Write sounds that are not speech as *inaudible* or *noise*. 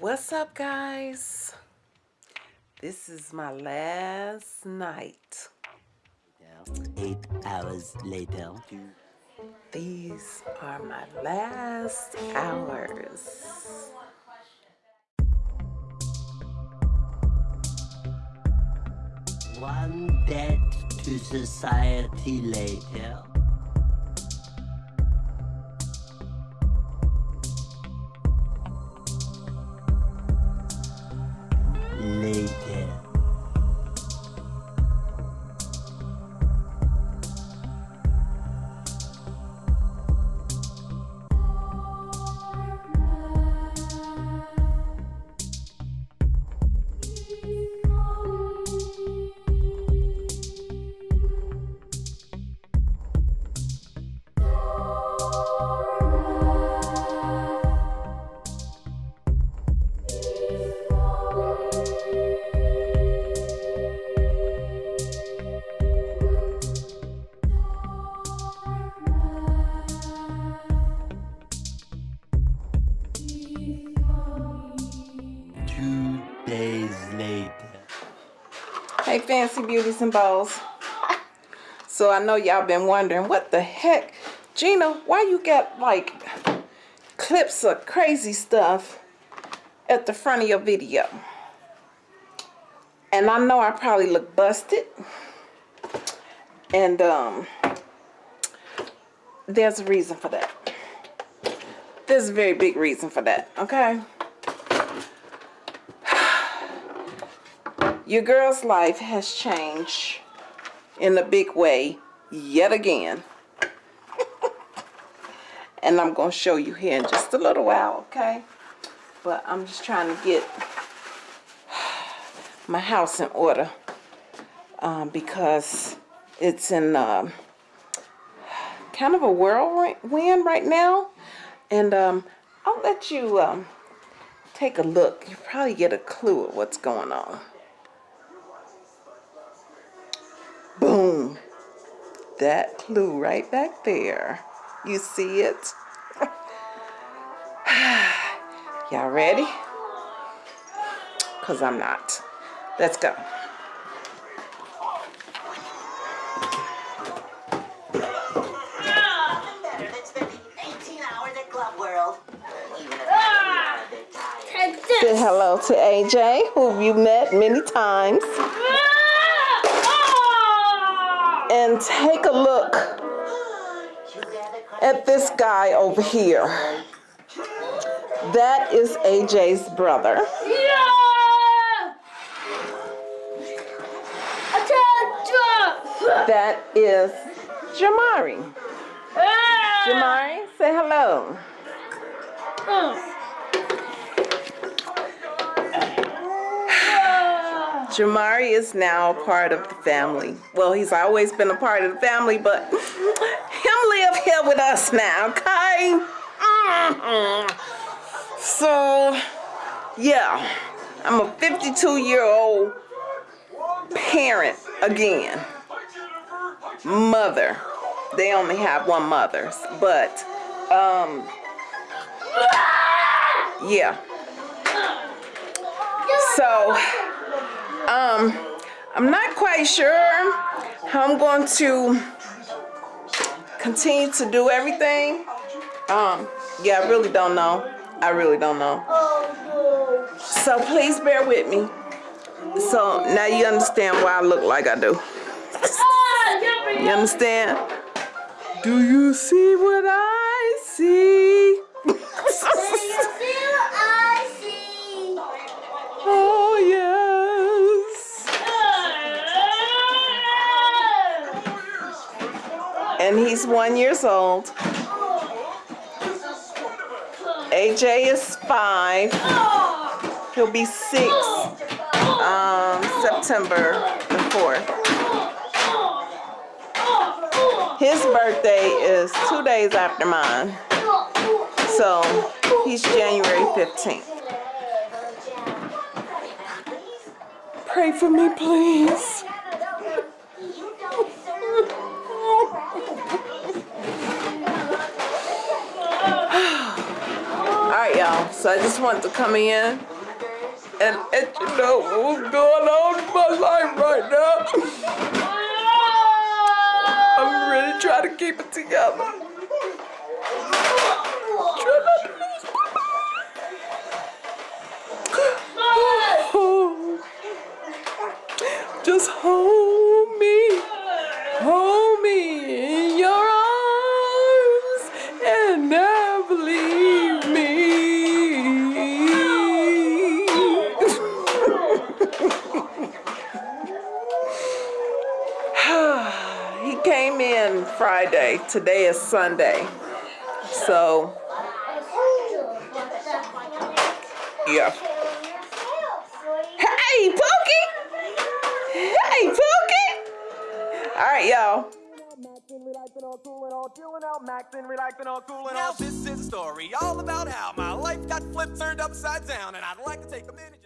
What's up, guys? This is my last night. Eight hours later. These are my last hours. One debt to society later. Later. Hey, fancy beauties and bows. So I know y'all been wondering what the heck, Gina, why you got like clips of crazy stuff at the front of your video? And I know I probably look busted. And um there's a reason for that. There's a very big reason for that, okay? Your girl's life has changed in a big way yet again. *laughs* and I'm going to show you here in just a little while, okay? But I'm just trying to get *sighs* my house in order um, because it's in um kind of a whirlwind right now. And um, I'll let you um, take a look. You probably get a clue of what's going on. Boom. That clue right back there. You see it? *sighs* Y'all ready? Because I'm not. Let's go. better than spending 18 hours at Club World. Even if I a bit tired. Say hello to AJ, who you met many times. And take a look at this guy over here. That is AJ's brother. That is Jamari. Ah! Jamari, say hello. Mm. Jamari is now part of the family. Well, he's always been a part of the family, but *laughs* him live here with us now, okay? Mhm. So, yeah, I'm a 52 year old parent again. Mother. They only have one mother, but, um, yeah. So, um, I'm not quite sure how I'm going to continue to do everything. Um, yeah, I really don't know. I really don't know. So please bear with me. So now you understand why I look like I do. You understand? Do you see what I see? *laughs* And he's one years old. AJ is five. He'll be six um, September the 4th. His birthday is two days after mine. So he's January 15th. Pray for me, please. So I just wanted to come in and let you know what's going on in my life right now. I'm really trying to keep it together. *laughs* Just hold Friday. Today is Sunday. So, yeah. Hey, Pookie! Hey, Pookie! All right, y'all. Now this is a story all about how my life got flipped, turned upside down, and I'd like to take a minute.